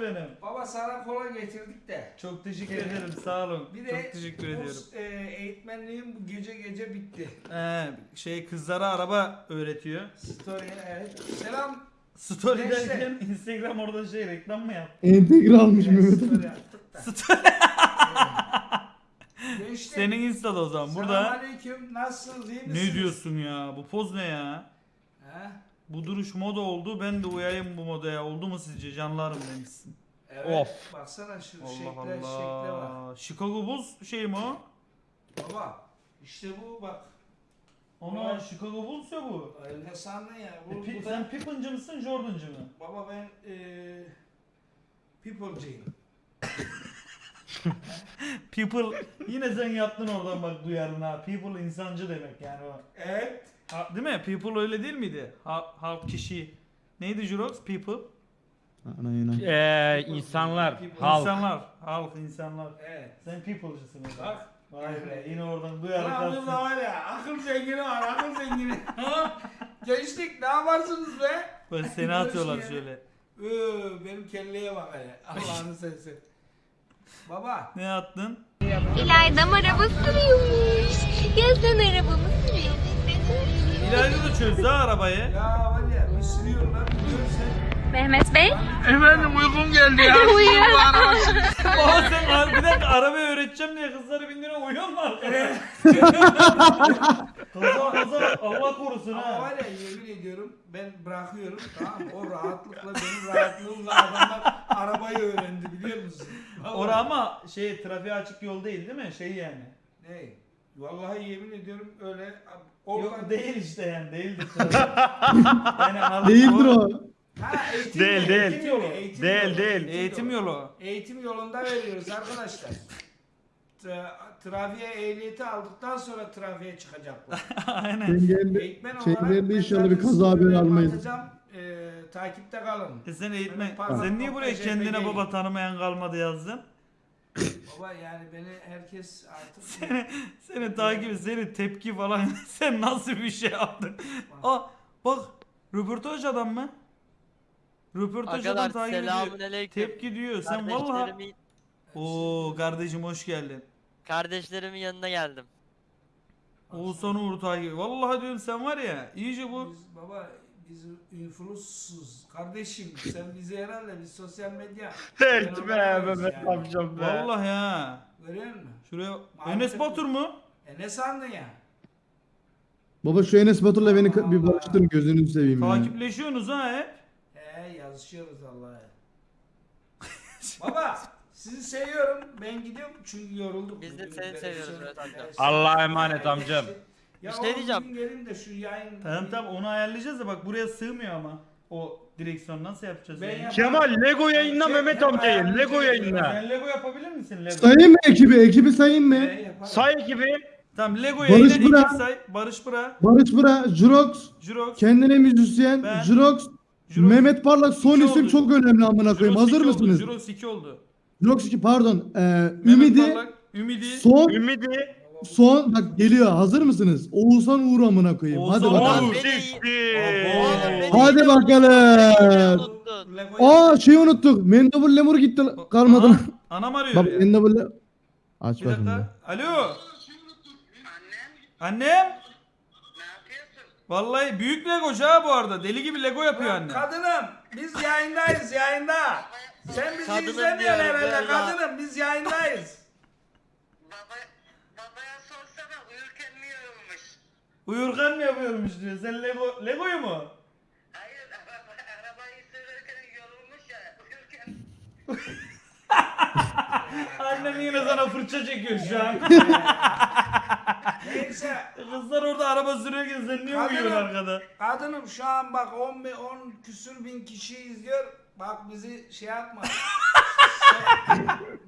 benim. Baba sana kola getirdik de. Çok teşekkür ederim sağ olun. Bir de Çok teşekkür bu, ediyorum. e, eğitmenliğim bu gece gece bitti. Ee, şey kızlara araba öğretiyor. Story evet. Selam. Story Gençler. derken Instagram orada şey reklam mı yaptı? Entegre almış Evet, Mehmet story yaptık da. Gençler. Senin Insta'da o zaman burada. Selamünaleyküm. Nasılsınız? iyi misiniz? Ne diyorsun ya? Bu poz ne ya? Ha? Bu duruş moda oldu. Ben de uyayım bu modaya. Oldu mu sizce? Canlarım demişsin. Evet. Of. Baksana şu Allah şekle, şekle bak. Allah. Chicago Bulls şey mi o? Baba işte bu bak. Ona Evet. Chicago Bulls ya bu. Ay, Ne sandın ya? Bu, E, Pi- bu da- sen Pippen'cı mısın Jordan'cı mı? Baba ben eee People'cıyım. People yine sen yaptın oradan bak duyarın ha. People insancı demek yani o. Evet. Ha, değil mi? People öyle değil miydi? Ha, halk kişi. Neydi Jurox? People. Ana inan. Ee, insanlar, halk. İnsanlar. Halk insanlar. Evet. Sen people'cısın o zaman. Bak. Vay be yine oradan duyarın Ulan kalsın. burada var ya akıl zengini var akıl zengini. Gençlik ne yaparsınız be? Böyle seni atıyorlar şöyle. Öö, benim kelleye bak hele. Allah'ını sevsin. Baba. Ne attın? İlaydam araba sürüyormuş. Ya sen arabamı sürüyorsun. İlayda da çözdü ha arabayı. Ya var ya bir sürüyorlar biliyorsun Mehmet Bey. Efendim uykum geldi ya. Uyuyor. Sen ar- bir dakika arabayı öğreteceğim diye kızları bindiriyor uyuyor mu arkada? kaza kaza Allah korusun Ama ha. var ya yemin ediyorum ben bırakıyorum tamam mı? O rahatlıkla benim rahatlığımla adamlar arabayı öğrendi biliyor musun? Vallahi. Ora ama şey trafiğe açık yol değil değil mi? Şey yani. Ne? Vallahi yemin ediyorum öyle oradan Yok değil işte yani değildir. yani al- Değildir o. Ha, eğitim Değil, yolu, değil. eğitim yolu, eğitim Değil, yolu, değil. Eğitim yolu. Eğitim yolunda veriyoruz arkadaşlar. Tra- trafiğe ehliyeti aldıktan sonra trafiğe çıkacaklar. Aynen. Engelli. Eğitmen olarak ben inşallah zaten bir kaza haberi almayız. atacağım. Ee, takipte kalın. E sen eğitmen, Pardon, sen niye buraya JPG. kendine baba tanımayan kalmadı yazdın? Baba yani beni herkes artık Seni, seni takip, seni tepki falan sen nasıl bir şey yaptın? Aa bak röportaj adam mı? Röportaj adam takip ediyor. aleyküm. Tepki diyor. Sen vallahi. Kardeşlerimin, Oo kardeşim hoş geldin. kardeşlerimin yanına geldim. Oğuzhan Uğur takip. Vallahi diyorum sen var ya iyice bu Biz, baba biz influensuz kardeşim sen bizi herhalde biz sosyal medya Dert be Mehmet yani. amcam be. vallahi ha. görüyor musun? Şuraya Maalesef- Enes Batur mu? E ne sandın ya? Baba şu Enes Batur'la beni ka- bir barıştırın gözünü seveyim ya. Takipleşiyorsunuz ha hep. He yazışıyoruz Allah'a. baba sizi seviyorum ben gidiyorum çünkü yorulduk. Biz de Bugün seni seviyoruz şey- amca. Evet, Allah'a emanet amcam. Ya şey oğlum diyeceğim. gelin de şu yayın. Tamam tamam onu ayarlayacağız da bak buraya sığmıyor ama. O direksiyon nasıl yapacağız? Ben yani? Kemal Lego yayınla Şey, Mehmet amcayı. Lego ya. yayınla. Sen Lego yapabilir misin Lego? Sayayım mı ekibi? Ekibi sayayım mı? Yaparım? Say gibi. Tamam Lego Barış yayına Bıra. say. Barış Bıra, Barış Bıra, Jurox, Jurox, kendine müzisyen, Ben. Jurox, Jurox- Mehmet Parlak son İki isim oldu. çok önemli amına koyayım. Hazır iki oldu, mısınız? Jurox 2 oldu. Jurox 2 pardon. Ee, Mehmet Ümidi Parlak, Ümidi. son Ümidi. Son bak geliyor. Hazır mısınız? Oğuzhan Uğur amına koyayım. Hadi bakalım. Uğur. Siktir. Hadi bakalım. Aa şeyi unuttuk. Mendebur Lemur gitti kalmadı. Aa, Anam arıyor Bak ya. Mendebur Le- Aç Bir bakayım. bir. dakika. Alo. Annem. Vallahi büyük Legocu ha bu arada. Deli gibi Lego yapıyor anne. Kadınım biz yayındayız yayında. Sen bizi Kadınım izlemiyorsun diyorum herhalde kadınım biz yayındayız. Baba, babaya sorsana uyurken mi yorulmuş? Uyurken mi yapıyormuş diyor. Sen Lego Lego'yu mu? Hayır, araba, arabayı sürerken yorulmuş ya, uyurken. Annem yine sana fırça çekiyor şu an. Neyse Kızlar orada araba sürerken sen niye Kadınım. uyuyorsun arkada? kadınım şu an bak 10 bin 10 küsür bin kişi izliyor. Bak bizi şey yapma.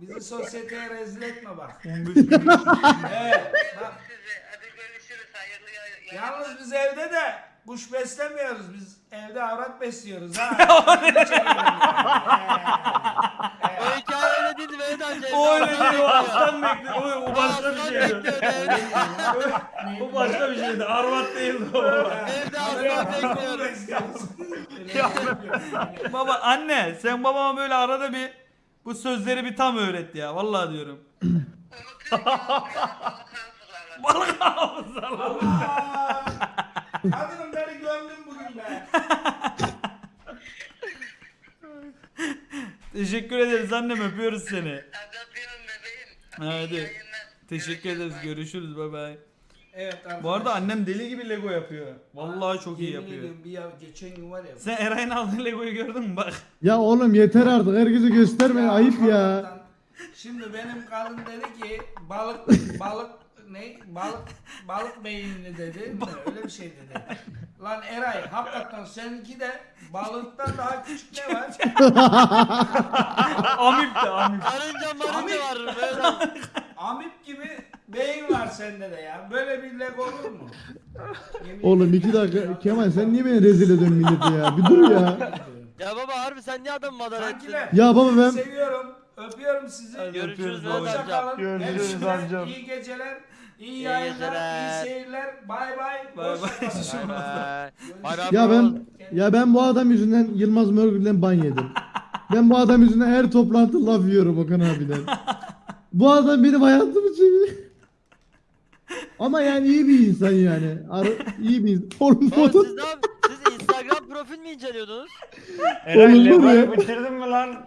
bizi sosyeteye rezil etme bak. 15 bin. Evet bak. Size, hadi görüşürüz, hayırlı yay- Yalnız biz evde de kuş beslemiyoruz. Biz evde avrat besliyoruz ha. O hikaye öyle değildi Mehmet amca. O öyle Evde Hayır o aslan bekliyor. O, o başka bir şeydi. O başka bir şeydi. Arvat değildi o. Evde aslan bekliyordu. Baba anne sen babama böyle arada bir bu sözleri bir tam öğret ya. Vallahi diyorum. Balık hafızalı. Allah! Kadınım beni gömdün bugün be. Teşekkür ederiz annem öpüyoruz seni. Öpüyorum bebeğim. Hadi. Teşekkür ederiz. Görüşürüz. Bay bay. Evet arkadaşlar. Bu arada annem deli gibi Lego yapıyor. Vallahi çok iyi Yemin yapıyor. ediyorum bir ya geçen gün var ya. Sen Eray'ın aldığı Lego'yu gördün mü bak. Ya oğlum yeter artık herkese gösterme ayıp ya. Şimdi benim kadın dedi ki balık balık ne balık balık beyinli dedi mi? öyle bir şey dedi. Lan Eray hakikaten seninki de balıktan daha küçük ne var? Amip de amip. Karınca marınca var böyle. Amip gibi beyin var sende de ya. Böyle bir leg olur mu? Yemin Oğlum iki dakika Kemal sen niye beni rezil ediyorsun millete ya bir dur ya. Ya baba harbi sen niye adamı madara ettin? Kankiler, Ya baba ben seviyorum. Öpüyorum sizi. Görüşürüz Mehmet amca. Hoşçakalın. Görüşürüz Hepsine amcam. İyi geceler. İyi yayınlar, iyi seyirler. Bay bay. Bay bay. Ya ben ya ben bu adam yüzünden Yılmaz Mörgül'den ban yedim. Ben bu adam yüzünden her toplantı laf yiyorum Okan abiden. Bu adam benim hayatımı çeviriyor. Ama yani iyi bir insan yani. Ara, iyi bir insan. Oğlum siz ne Siz Instagram profil mi inceliyordunuz? Ne? Lego'yu bitirdin mi lan?